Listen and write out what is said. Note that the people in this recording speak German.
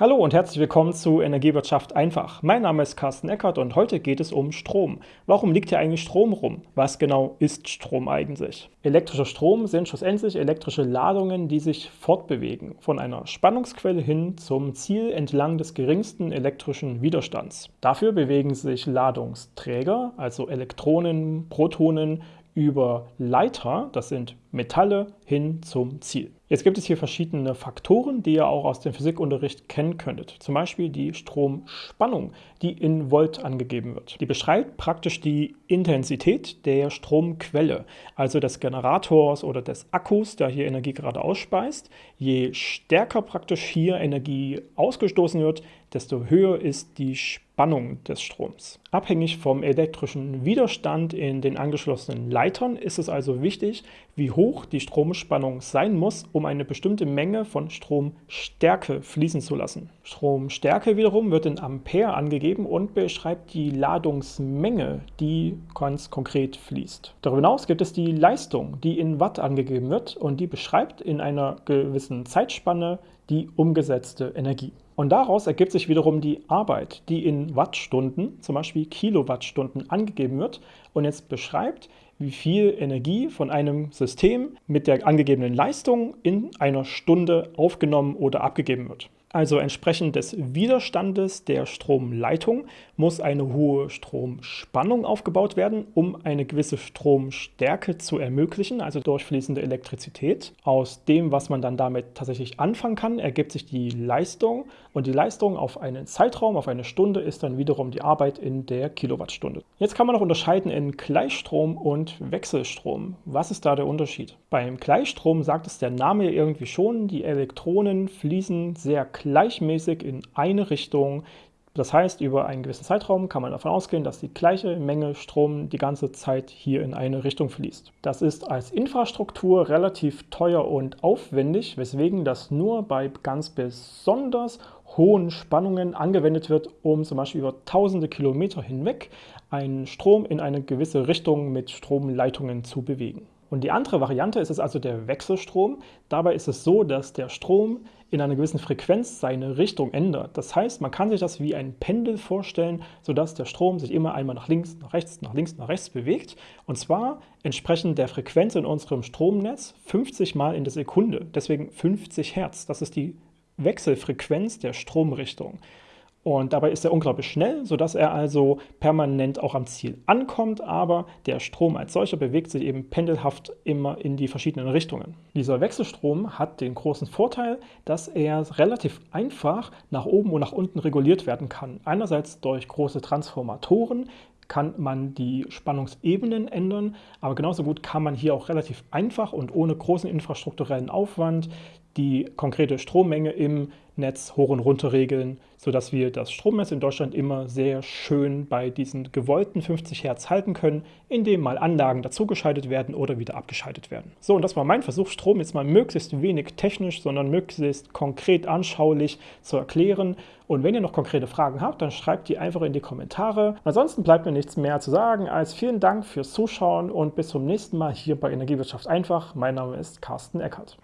Hallo und herzlich willkommen zu Energiewirtschaft einfach. Mein Name ist Carsten Eckert und heute geht es um Strom. Warum liegt hier eigentlich Strom rum? Was genau ist Strom eigentlich? Elektrischer Strom sind schlussendlich elektrische Ladungen, die sich fortbewegen, von einer Spannungsquelle hin zum Ziel entlang des geringsten elektrischen Widerstands. Dafür bewegen sich Ladungsträger, also Elektronen, Protonen, über Leiter, das sind Metalle, hin zum Ziel. Jetzt gibt es hier verschiedene Faktoren, die ihr auch aus dem Physikunterricht kennen könntet. Zum Beispiel die Stromspannung, die in Volt angegeben wird. Die beschreibt praktisch die Intensität der Stromquelle, also des Generators oder des Akkus, der hier Energie gerade ausspeist. Je stärker praktisch hier Energie ausgestoßen wird, desto höher ist die Spannung des Stroms. Abhängig vom elektrischen Widerstand in den angeschlossenen Leitern ist es also wichtig, wie hoch die Stromspannung sein muss, um eine bestimmte Menge von Stromstärke fließen zu lassen. Stromstärke wiederum wird in Ampere angegeben und beschreibt die Ladungsmenge, die ganz konkret fließt. Darüber hinaus gibt es die Leistung, die in Watt angegeben wird und die beschreibt in einer gewissen Zeitspanne die umgesetzte Energie. Und daraus ergibt sich wiederum die Arbeit, die in Wattstunden, zum Beispiel Kilowattstunden, angegeben wird und jetzt beschreibt, wie viel Energie von einem System mit der angegebenen Leistung in einer Stunde aufgenommen oder abgegeben wird. Also entsprechend des Widerstandes der Stromleitung muss eine hohe Stromspannung aufgebaut werden, um eine gewisse Stromstärke zu ermöglichen, also durchfließende Elektrizität. Aus dem, was man dann damit tatsächlich anfangen kann, ergibt sich die Leistung und die Leistung auf einen Zeitraum, auf eine Stunde, ist dann wiederum die Arbeit in der Kilowattstunde. Jetzt kann man noch unterscheiden in Gleichstrom und Wechselstrom. Was ist da der Unterschied? Beim Gleichstrom sagt es der Name irgendwie schon, die Elektronen fließen sehr gleichmäßig in eine Richtung. Das heißt, über einen gewissen Zeitraum kann man davon ausgehen, dass die gleiche Menge Strom die ganze Zeit hier in eine Richtung fließt. Das ist als Infrastruktur relativ teuer und aufwendig, weswegen das nur bei ganz besonders hohen Spannungen angewendet wird, um zum Beispiel über tausende Kilometer hinweg einen Strom in eine gewisse Richtung mit Stromleitungen zu bewegen. Und die andere Variante ist es also der Wechselstrom. Dabei ist es so, dass der Strom in einer gewissen Frequenz seine Richtung ändert. Das heißt, man kann sich das wie ein Pendel vorstellen, sodass der Strom sich immer einmal nach links, nach rechts, nach links, nach rechts bewegt. Und zwar entsprechend der Frequenz in unserem Stromnetz 50 Mal in der Sekunde. Deswegen 50 Hertz. Das ist die Wechselfrequenz der Stromrichtung. Und dabei ist er unglaublich schnell, sodass er also permanent auch am Ziel ankommt, aber der Strom als solcher bewegt sich eben pendelhaft immer in die verschiedenen Richtungen. Dieser Wechselstrom hat den großen Vorteil, dass er relativ einfach nach oben und nach unten reguliert werden kann. Einerseits durch große Transformatoren, kann man die Spannungsebenen ändern, aber genauso gut kann man hier auch relativ einfach und ohne großen infrastrukturellen Aufwand die konkrete Strommenge im Netz hoch und runter regeln, sodass wir das Stromnetz in Deutschland immer sehr schön bei diesen gewollten 50 Hertz halten können, indem mal Anlagen dazugeschaltet werden oder wieder abgeschaltet werden. So, und das war mein Versuch, Strom jetzt mal möglichst wenig technisch, sondern möglichst konkret anschaulich zu erklären. Und wenn ihr noch konkrete Fragen habt, dann schreibt die einfach in die Kommentare. Ansonsten bleibt mir nichts mehr zu sagen als vielen Dank fürs Zuschauen und bis zum nächsten Mal hier bei Energiewirtschaft einfach. Mein Name ist Carsten Eckert.